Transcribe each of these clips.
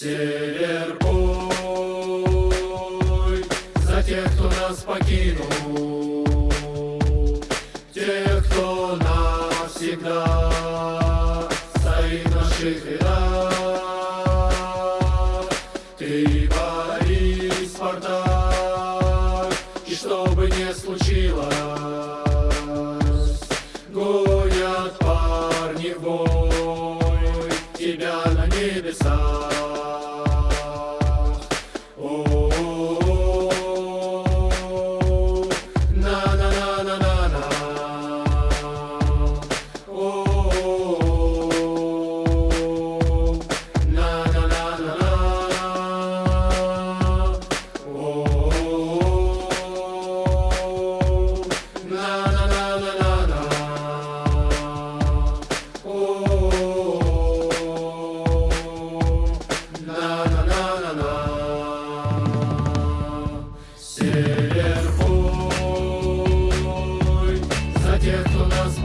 Север пой за тех, кто нас покинул, тех, кто навсегда стоит в наших рядах. Ты Борис Спартак, и что бы ни случилось, гонят парни в бой тебя на небесах.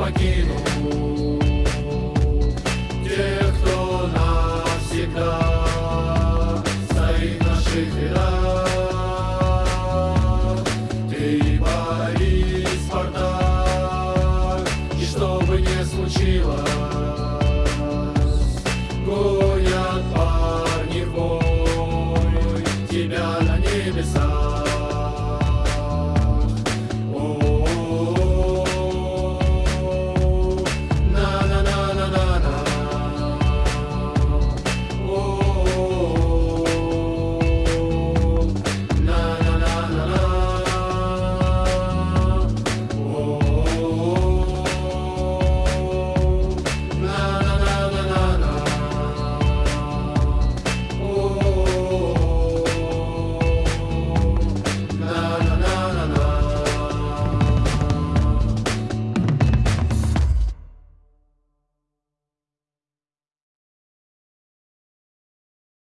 покину Тех, кто навсегда Стоит в наших рядах. Ты, Борис, Спартак И что бы ни случилось Гонят парни в бой Тебя на небесах.